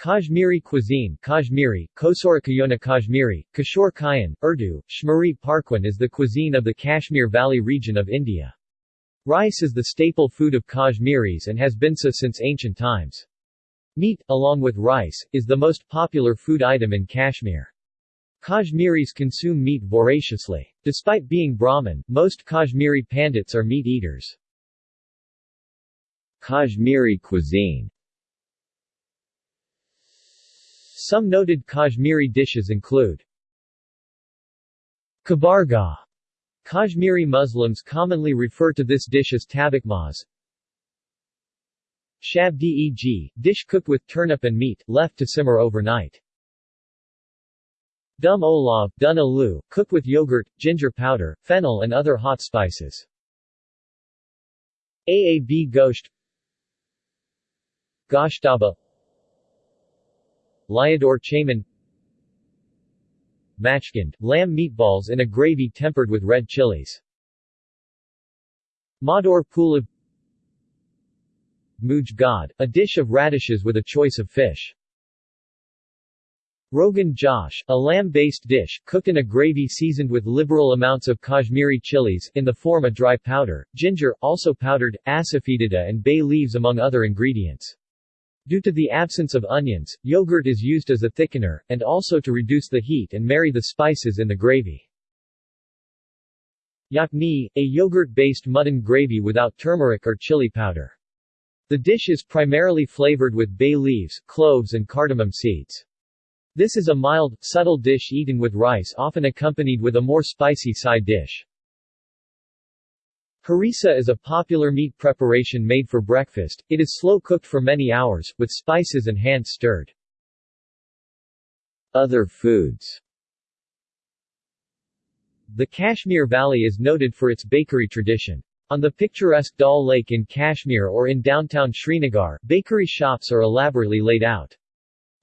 Kashmiri cuisine Kashmiri, Kosorakayona Kashmiri, Kishore Kayan, Urdu, Shmari Parkwan is the cuisine of the Kashmir Valley region of India. Rice is the staple food of Kashmiris and has been so since ancient times. Meat, along with rice, is the most popular food item in Kashmir. Kashmiris consume meat voraciously. Despite being Brahmin, most Kashmiri Pandits are meat eaters. Kashmiri cuisine Some noted Kashmiri dishes include Kabargah. Kashmiri Muslims commonly refer to this dish as tabakmaz. Shabdeg, dish cooked with turnip and meat, left to simmer overnight. Dum olav, dun alu, cooked with yogurt, ginger powder, fennel and other hot spices. Aab gosht Goshtaba Lyador chaman Machkand, lamb meatballs in a gravy tempered with red chilies. Mador pulav Muj God, a dish of radishes with a choice of fish. Rogan Josh, a lamb-based dish, cooked in a gravy seasoned with liberal amounts of Kashmiri chilies, in the form of dry powder, ginger, also powdered, asafoetida and bay leaves among other ingredients. Due to the absence of onions, yogurt is used as a thickener, and also to reduce the heat and marry the spices in the gravy. Yakni, a yogurt-based mutton gravy without turmeric or chili powder. The dish is primarily flavored with bay leaves, cloves and cardamom seeds. This is a mild, subtle dish eaten with rice often accompanied with a more spicy side dish. Harissa is a popular meat preparation made for breakfast, it is slow-cooked for many hours, with spices and hand-stirred. Other foods The Kashmir Valley is noted for its bakery tradition. On the picturesque Dal Lake in Kashmir or in downtown Srinagar, bakery shops are elaborately laid out.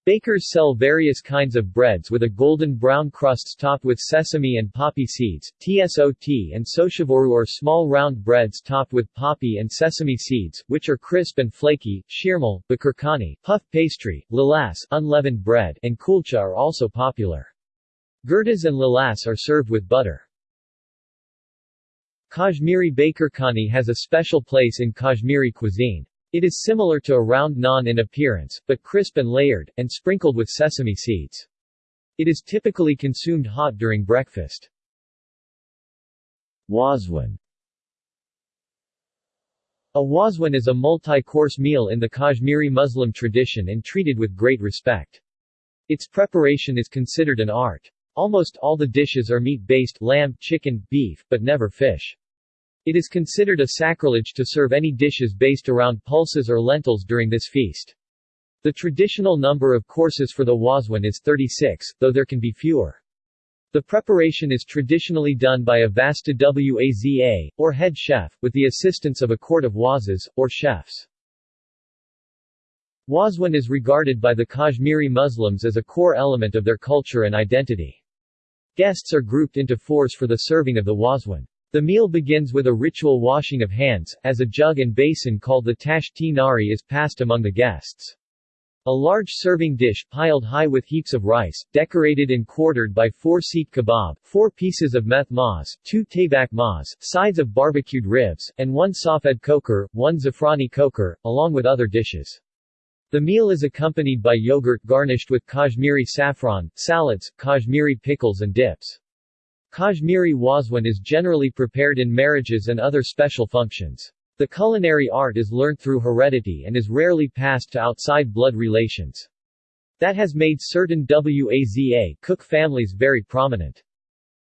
Bakers sell various kinds of breads with a golden brown crusts topped with sesame and poppy seeds, tsot and soshavoru or small round breads topped with poppy and sesame seeds, which are crisp and flaky, shirmal, bakurkani, puff pastry, lalas unleavened bread, and kulcha are also popular. Gurdas and lalas are served with butter. Kashmiri bakurkani has a special place in Kashmiri cuisine. It is similar to a round naan in appearance, but crisp and layered, and sprinkled with sesame seeds. It is typically consumed hot during breakfast. Wazwan A wazwan is a multi-course meal in the Kashmiri Muslim tradition and treated with great respect. Its preparation is considered an art. Almost all the dishes are meat-based lamb, chicken, beef, but never fish. It is considered a sacrilege to serve any dishes based around pulses or lentils during this feast. The traditional number of courses for the wazwan is 36, though there can be fewer. The preparation is traditionally done by a vasta waza, or head chef, with the assistance of a court of wazas, or chefs. Wazwan is regarded by the Kashmiri Muslims as a core element of their culture and identity. Guests are grouped into fours for the serving of the wazwan. The meal begins with a ritual washing of hands, as a jug and basin called the tashti nari is passed among the guests. A large serving dish piled high with heaps of rice, decorated and quartered by four seek kebab, four pieces of meth maz, two tabak maz, sides of barbecued ribs, and one safed koker, one zafrani koker, along with other dishes. The meal is accompanied by yogurt garnished with Kashmiri saffron, salads, Kashmiri pickles and dips. Kashmiri wazwan is generally prepared in marriages and other special functions. The culinary art is learnt through heredity and is rarely passed to outside blood relations. That has made certain Waza cook families very prominent.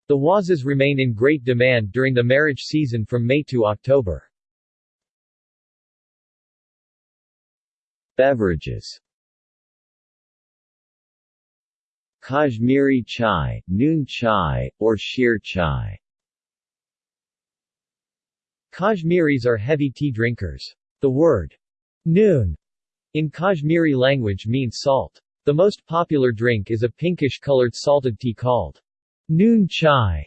The wazas remain in great demand during the marriage season from May to October. Beverages Kashmiri chai, noon chai, or sheer chai. Kashmiris are heavy tea drinkers. The word noon in Kashmiri language means salt. The most popular drink is a pinkish-colored salted tea called noon chai.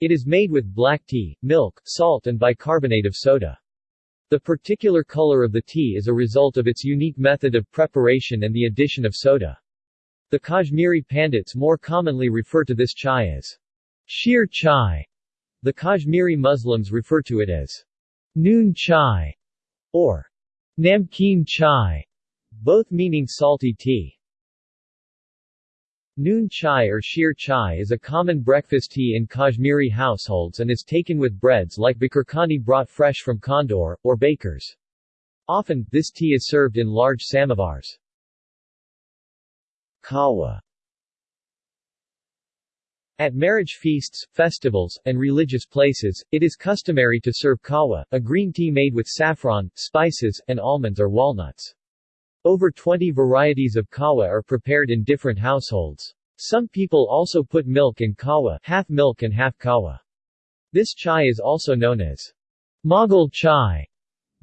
It is made with black tea, milk, salt and bicarbonate of soda. The particular color of the tea is a result of its unique method of preparation and the addition of soda. The Kashmiri Pandits more commonly refer to this chai as sheer chai. The Kashmiri Muslims refer to it as noon chai or namkeen chai, both meaning salty tea. Noon chai or sheer chai is a common breakfast tea in Kashmiri households and is taken with breads like bikurkhani brought fresh from Kondor, or bakers. Often, this tea is served in large samovars. Kawa At marriage feasts, festivals, and religious places, it is customary to serve kawa, a green tea made with saffron, spices, and almonds or walnuts. Over 20 varieties of kawa are prepared in different households. Some people also put milk in kawa half milk and half kawa. This chai is also known as Mughal chai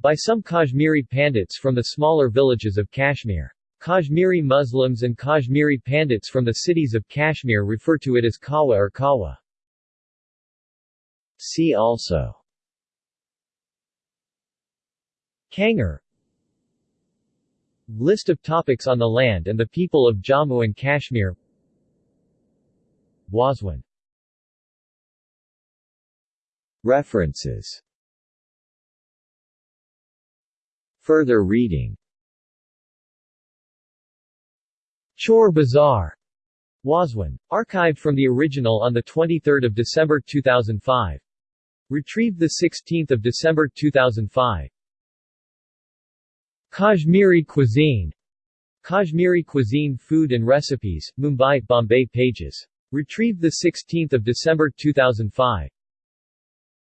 by some Kashmiri Pandits from the smaller villages of Kashmir. Kashmiri Muslims and Kashmiri Pandits from the cities of Kashmir refer to it as kawa or kawa. See also. Kangar List of topics on the land and the people of Jammu and Kashmir. Wazwan. References. Further reading Chor Bazaar Wazwan. Archived from the original on 23 December 2005. Retrieved 16 December 2005. Kashmiri cuisine Kashmiri cuisine food and recipes, Mumbai, Bombay pages. Retrieved 16 December 2005.